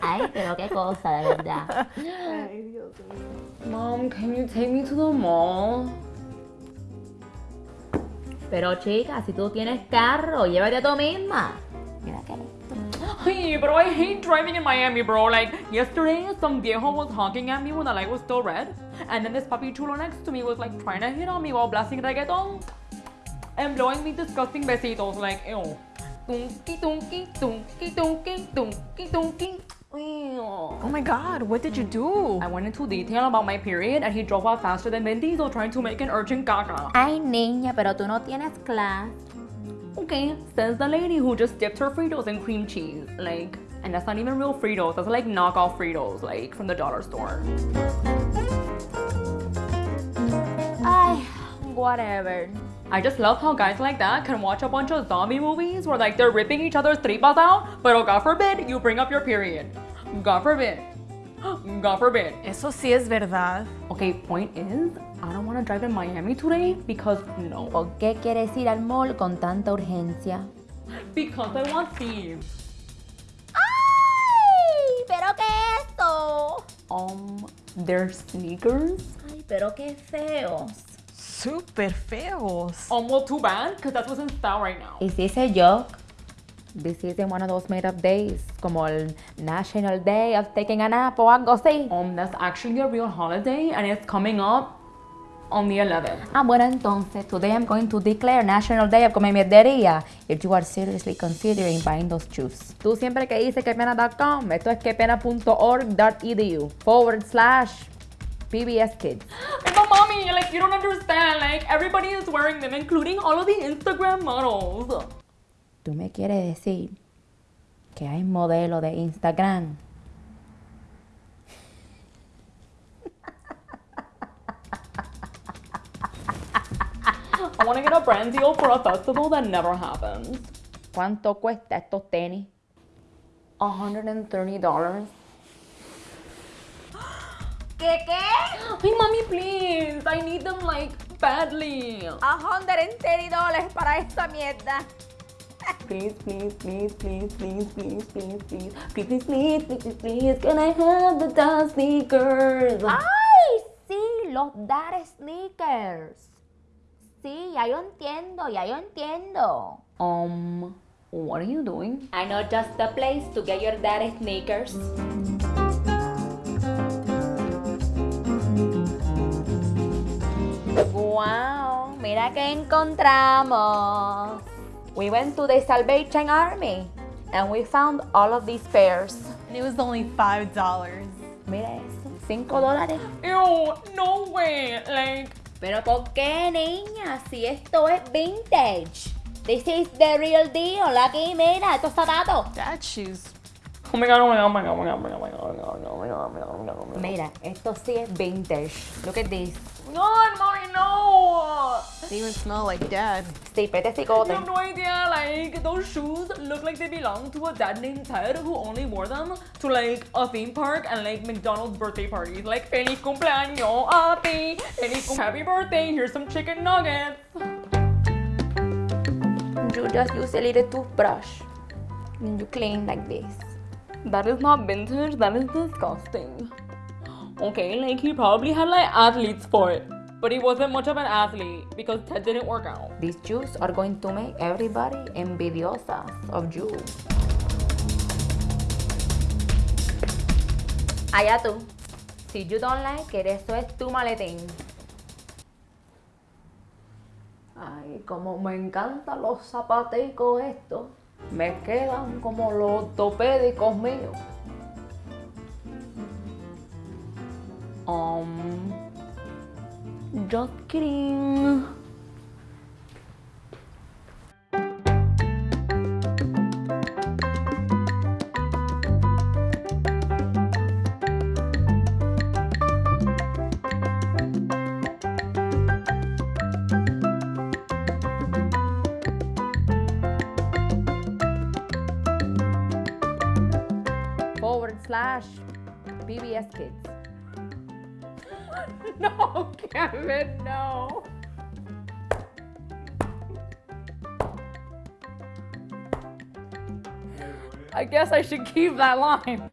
Ay, pero qué cosa, de verdad. Mom, can you take me to the mall? Pero chica, si tú tienes carro, llévate a tú misma. Mira qué Hey, but I hate driving in Miami, bro. Like, yesterday, some viejo was honking at me when the light was still red. And then this puppy chulo next to me was like trying to hit on me while blasting reggaeton. And blowing me disgusting besitos. Like, ew. Oh my god, what did you do? I went into detail about my period and he drove off faster than Vin Diesel trying to make an urgent caca. Ay, niña, pero tú no tienes clase. Okay, says the lady who just dipped her Fritos in cream cheese. Like, and that's not even real Fritos, that's like knockoff Fritos, like from the dollar store. Ay, whatever. I just love how guys like that can watch a bunch of zombie movies where like they're ripping each other's tripas out, but oh god forbid you bring up your period. God forbid. God forbid. Eso sí es verdad. Okay, point is, I don't want to drive in Miami today because no. ¿Por qué quieres ir al mall con tanta urgencia? Because I want thieves. ¡Ay! ¿Pero qué es esto? Um, they're sneakers. Ay, pero qué feos. Super feos. Um, well, too bad, because that's what's in style right now. Is this a joke? This isn't one of those made up days, como el National Day of Taking a Nap o algo así. Um, that's actually a real holiday and it's coming up on the 11th. Ah, bueno, entonces, today I'm going to declare National Day of Come Mierdería if you are seriously considering buying those shoes. Tú siempre que dices quepena.com, esto es quepena.org.edu forward slash PBS Kids. Mommy, like you don't understand. Like everybody is wearing them, including all of the Instagram models. ¿Tú me quieres decir que hay modelo de Instagram? I want to get a brand deal for a festival that never happens. ¿Cuánto cuesta estos tenis? $130. ¿Qué qué? Hey, mommy, please. I need them like badly. $130 dólares para esta mierda. Please, please, please, please, please, please, please, please, please, please, please, please, please, please, can I have the dust sneakers? ¡Ay! Sí, los Dar Sneakers. Sí, ya yo entiendo, ya yo entiendo. Um, what are you doing? I know just the place to get your Dar Sneakers. Wow, mira que encontramos. We went to the Salvation Army and we found all of these pairs. And it was only $5. Mira eso, 5 dólares. Ew, no way. Like, Pero ¿por qué, niña? Si esto es vintage. This is the real deal. Aquí, mira, estos zapatos. Dad shoes. oh my god, oh my god, oh my god, oh my god, oh my god, oh my god, oh my god, oh my god, oh my god, oh my god, oh my god. Mira, esto sí es vintage. Look at this. No! They even smell like dad. Stay Sí, pete You cicote. have no idea, like, those shoes look like they belong to a dad named Ted who only wore them to, like, a theme park and, like, McDonald's birthday parties. Like, feliz cumpleaños a ti, feliz cum- happy birthday, here's some chicken nuggets. You just use a little toothbrush. And you clean like this. That is not vintage, that is disgusting. Okay, like, he probably had, like, athlete's foot. But he wasn't much of an athlete because Ted didn't work out. These shoes are going to make everybody envidiosas of you. Allá tú. Si you don't like it, eso es tu maletín. Ay, como me encantan los zapaticos estos. Me quedan como los ortopédicos míos. Um, just kidding. Forward slash PBS Kids. No, Kevin, no. I guess I should keep that line.